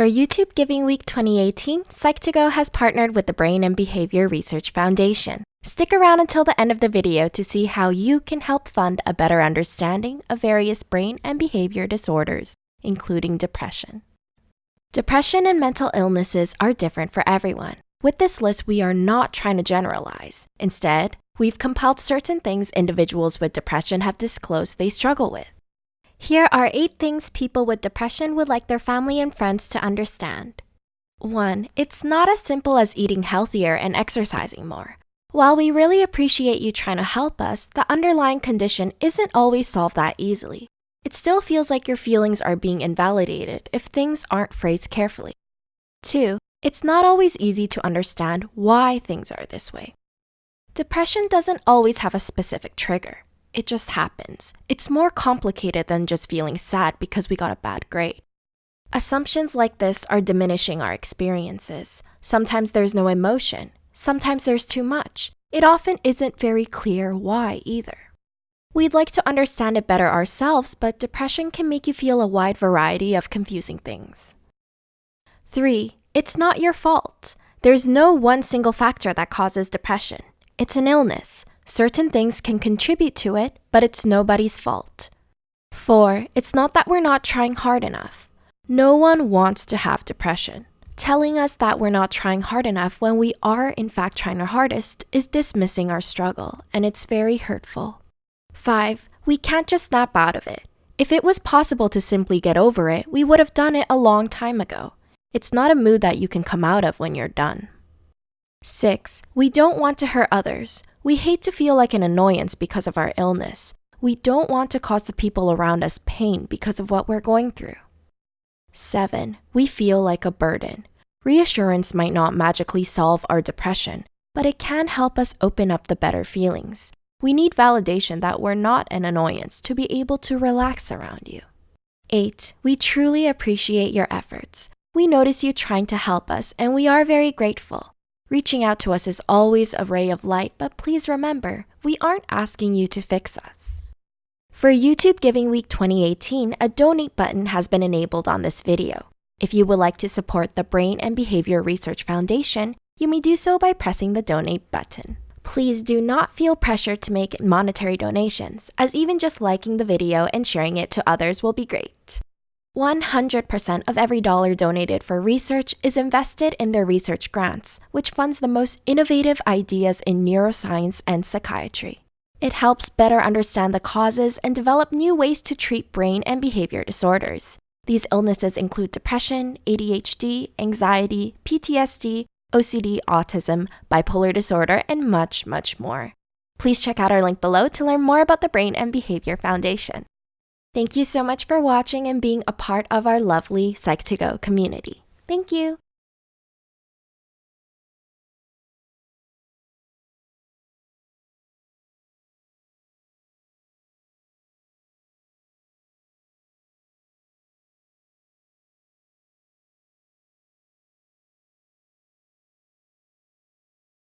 For YouTube Giving Week 2018, Psych2Go has partnered with the Brain and Behavior Research Foundation. Stick around until the end of the video to see how you can help fund a better understanding of various brain and behavior disorders, including depression. Depression and mental illnesses are different for everyone. With this list, we are not trying to generalize. Instead, we've compiled certain things individuals with depression have disclosed they struggle with. Here are 8 things people with depression would like their family and friends to understand. 1. It's not as simple as eating healthier and exercising more. While we really appreciate you trying to help us, the underlying condition isn't always solved that easily. It still feels like your feelings are being invalidated if things aren't phrased carefully. 2. It's not always easy to understand why things are this way. Depression doesn't always have a specific trigger. It just happens. It's more complicated than just feeling sad because we got a bad grade. Assumptions like this are diminishing our experiences. Sometimes there's no emotion. Sometimes there's too much. It often isn't very clear why either. We'd like to understand it better ourselves, but depression can make you feel a wide variety of confusing things. 3. It's not your fault. There's no one single factor that causes depression. It's an illness. Certain things can contribute to it, but it's nobody's fault. 4. It's not that we're not trying hard enough. No one wants to have depression. Telling us that we're not trying hard enough when we are in fact trying our hardest is dismissing our struggle, and it's very hurtful. 5. We can't just snap out of it. If it was possible to simply get over it, we would have done it a long time ago. It's not a mood that you can come out of when you're done. 6. We don't want to hurt others. We hate to feel like an annoyance because of our illness. We don't want to cause the people around us pain because of what we're going through. 7. We feel like a burden. Reassurance might not magically solve our depression, but it can help us open up the better feelings. We need validation that we're not an annoyance to be able to relax around you. 8. We truly appreciate your efforts. We notice you trying to help us, and we are very grateful. Reaching out to us is always a ray of light, but please remember, we aren't asking you to fix us. For YouTube Giving Week 2018, a donate button has been enabled on this video. If you would like to support the Brain and Behavior Research Foundation, you may do so by pressing the donate button. Please do not feel pressure to make monetary donations, as even just liking the video and sharing it to others will be great. 100% of every dollar donated for research is invested in their research grants, which funds the most innovative ideas in neuroscience and psychiatry. It helps better understand the causes and develop new ways to treat brain and behavior disorders. These illnesses include depression, ADHD, anxiety, PTSD, OCD, autism, bipolar disorder, and much, much more. Please check out our link below to learn more about the Brain and Behavior Foundation. Thank you so much for watching and being a part of our lovely Psych2Go community. Thank you.